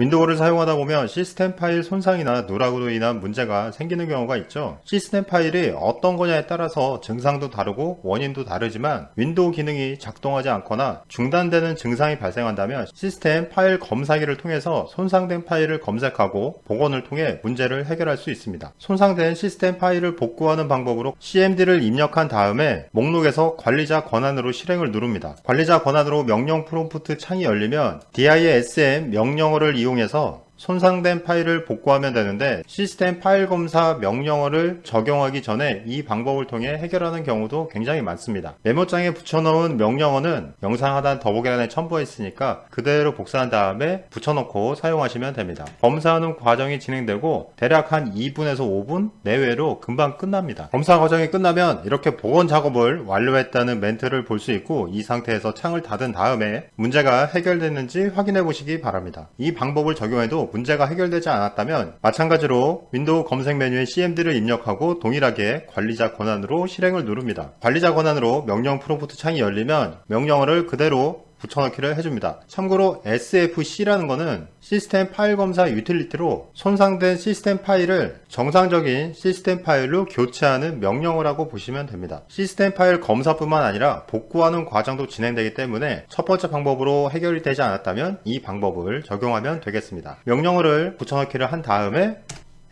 윈도우를 사용하다 보면 시스템 파일 손상이나 누락으로 인한 문제가 생기는 경우가 있죠. 시스템 파일이 어떤 거냐에 따라서 증상도 다르고 원인도 다르지만 윈도우 기능이 작동하지 않거나 중단되는 증상이 발생한다면 시스템 파일 검사기를 통해서 손상된 파일을 검색하고 복원을 통해 문제를 해결할 수 있습니다. 손상된 시스템 파일을 복구하는 방법으로 CMD를 입력한 다음에 목록에서 관리자 권한으로 실행을 누릅니다. 관리자 권한으로 명령 프롬프트 창이 열리면 DISM 명령어를 이용 해서 손상된 파일을 복구하면 되는데 시스템 파일 검사 명령어를 적용하기 전에 이 방법을 통해 해결하는 경우도 굉장히 많습니다. 메모장에 붙여놓은 명령어는 영상 하단 더보기란에 첨부해 있으니까 그대로 복사한 다음에 붙여놓고 사용하시면 됩니다. 검사하는 과정이 진행되고 대략 한 2분에서 5분 내외로 금방 끝납니다. 검사 과정이 끝나면 이렇게 복원 작업을 완료했다는 멘트를 볼 수 있고 이 상태에서 창을 닫은 다음에 문제가 해결됐는지 확인해 보시기 바랍니다. 이 방법을 적용해도 문제가 해결되지 않았다면 마찬가지로 윈도우 검색 메뉴에 CMD를 입력하고 동일하게 관리자 권한으로 실행을 누릅니다. 관리자 권한으로 명령 프롬프트 창이 열리면 명령어를 그대로 붙여넣기를 해줍니다. 참고로 SFC라는 것은 시스템 파일 검사 유틸리티로 손상된 시스템 파일을 정상적인 시스템 파일로 교체하는 명령어라고 보시면 됩니다. 시스템 파일 검사뿐만 아니라 복구하는 과정도 진행되기 때문에 첫 번째 방법으로 해결이 되지 않았다면 이 방법을 적용하면 되겠습니다. 명령어를 붙여넣기를 한 다음에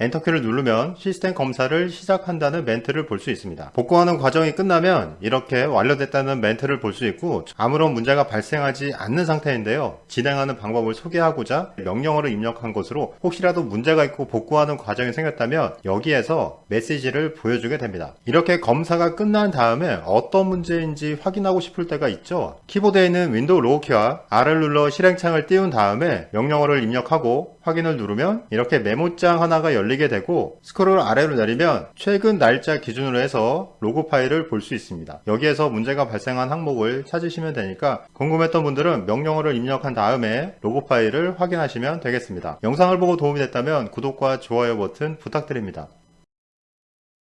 엔터키를 누르면 시스템 검사를 시작한다는 멘트를 볼 수 있습니다. 복구하는 과정이 끝나면 이렇게 완료됐다는 멘트를 볼 수 있고 아무런 문제가 발생하지 않는 상태인데요. 진행하는 방법을 소개하고자 명령어를 입력한 것으로 혹시라도 문제가 있고 복구하는 과정이 생겼다면 여기에서 메시지를 보여주게 됩니다. 이렇게 검사가 끝난 다음에 어떤 문제인지 확인하고 싶을 때가 있죠. 키보드에 있는 윈도우 로고키와 R을 눌러 실행창을 띄운 다음에 명령어를 입력하고 확인을 누르면 이렇게 메모장 하나가 열리게 되고 스크롤 아래로 내리면 최근 날짜 기준으로 해서 로그 파일을 볼 수 있습니다. 여기에서 문제가 발생한 항목을 찾으시면 되니까 궁금했던 분들은 명령어를 입력한 다음에 로그 파일을 확인하시면 되겠습니다. 영상을 보고 도움이 됐다면 구독과 좋아요 버튼 부탁드립니다.